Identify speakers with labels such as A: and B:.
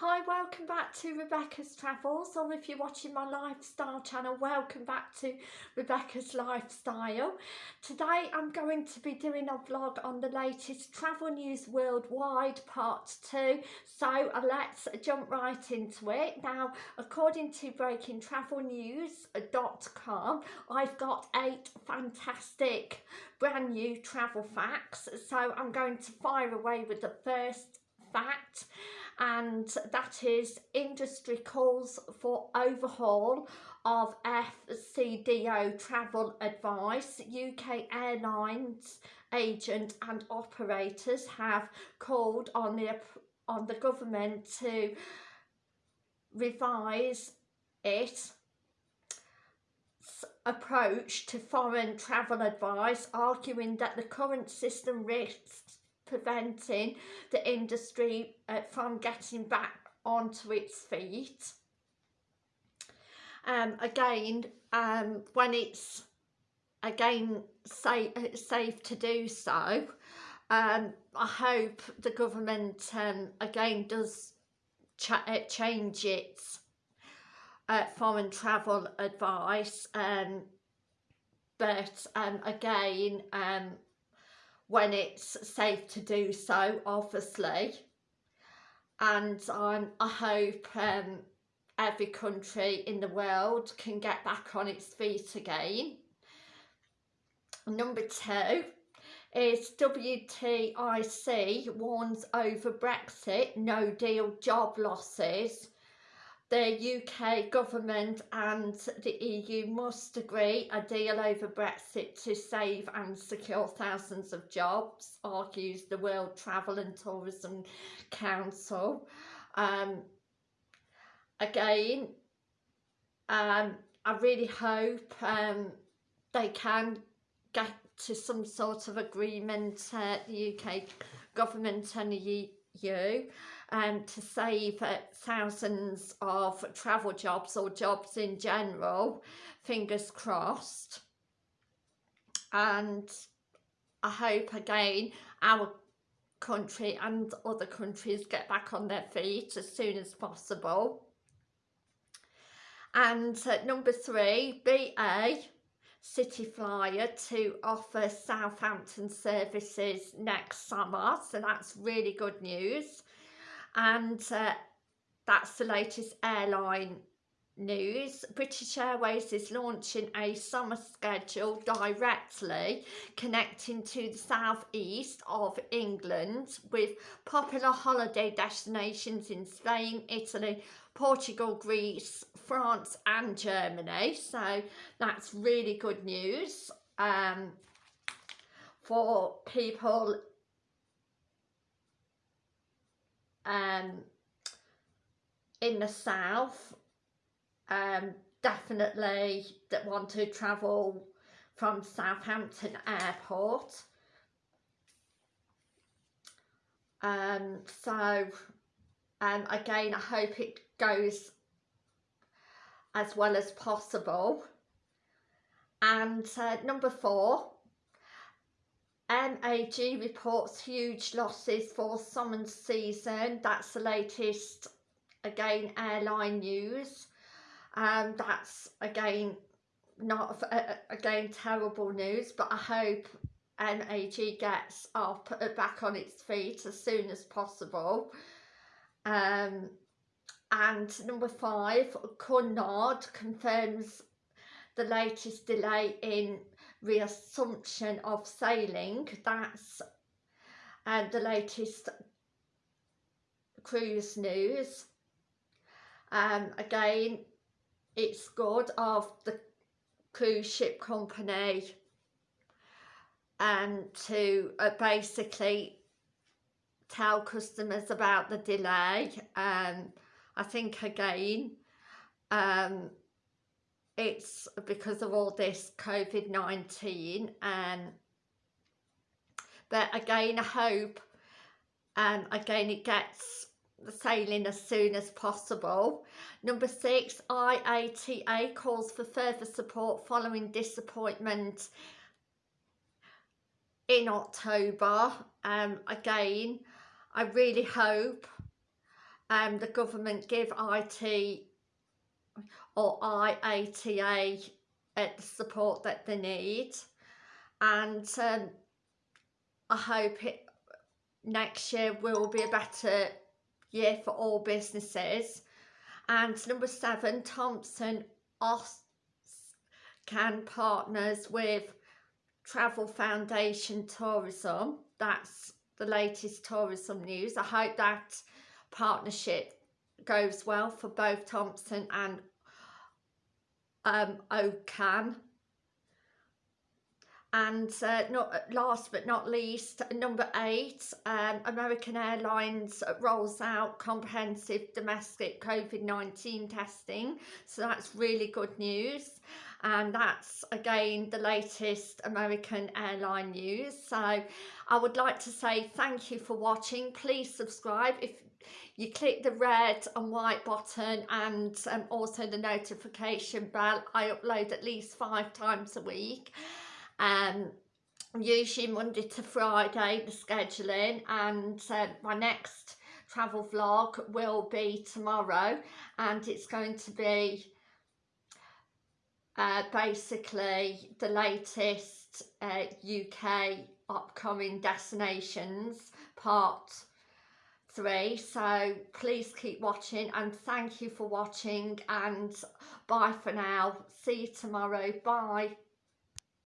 A: Hi, welcome back to Rebecca's Travels, or if you're watching my lifestyle channel, welcome back to Rebecca's Lifestyle. Today I'm going to be doing a vlog on the latest travel news worldwide part 2, so uh, let's jump right into it. Now, according to breakingtravelnews.com, I've got eight fantastic brand new travel facts, so I'm going to fire away with the first fact and that is industry calls for overhaul of FCDO travel advice. UK airlines agent and operators have called on the on the government to revise its approach to foreign travel advice, arguing that the current system risks preventing the industry uh, from getting back onto its feet. Um, again, um, when it's again safe, safe to do so, um, I hope the government um, again does ch uh, change its uh, foreign travel advice um, but um, again when it's safe to do so, obviously. And um, I hope um, every country in the world can get back on its feet again. Number two is WTIC warns over Brexit, no deal job losses the UK government and the EU must agree a deal over Brexit to save and secure thousands of jobs, argues the World Travel and Tourism Council. Um, again, um, I really hope um, they can get to some sort of agreement, uh, the UK government and the EU um, to save uh, thousands of travel jobs or jobs in general, fingers crossed. And I hope again our country and other countries get back on their feet as soon as possible. And number three, BA City Flyer to offer Southampton services next summer. So that's really good news and uh, that's the latest airline news. British Airways is launching a summer schedule directly connecting to the southeast of England with popular holiday destinations in Spain, Italy, Portugal, Greece, France and Germany. So that's really good news um, for people um, in the south um, definitely that want to travel from Southampton Airport. Um, so um, again, I hope it goes as well as possible. And uh, number four, MAG reports huge losses for summer season. That's the latest, again, airline news. Um, that's, again, not, uh, again, terrible news, but I hope MAG gets up, uh, back on its feet as soon as possible. Um, and number five, Cunard confirms the latest delay in reassumption of sailing. That's uh, the latest cruise news. Um, again, it's good of the cruise ship company and um, to uh, basically tell customers about the delay. Um, I think again, um, it's because of all this COVID-19 and but again I hope um, again it gets sailing as soon as possible. Number six, IATA calls for further support following disappointment in October. Um, again, I really hope um, the government give IT or IATA uh, the support that they need. And um, I hope it next year will be a better year for all businesses. And number seven Thompson can partners with Travel Foundation Tourism. That's the latest tourism news. I hope that partnership goes well for both Thompson and um, OCAN and uh, not last but not least number eight um, American Airlines rolls out comprehensive domestic COVID-19 testing. So that's really good news. And that's again the latest American airline news. So I would like to say thank you for watching. Please subscribe if you click the red and white button and um, also the notification bell. I upload at least five times a week. Um, usually Monday to Friday the scheduling. And uh, my next travel vlog will be tomorrow. And it's going to be uh, basically the latest uh, UK upcoming destinations part three so please keep watching and thank you for watching and bye for now. See you tomorrow. Bye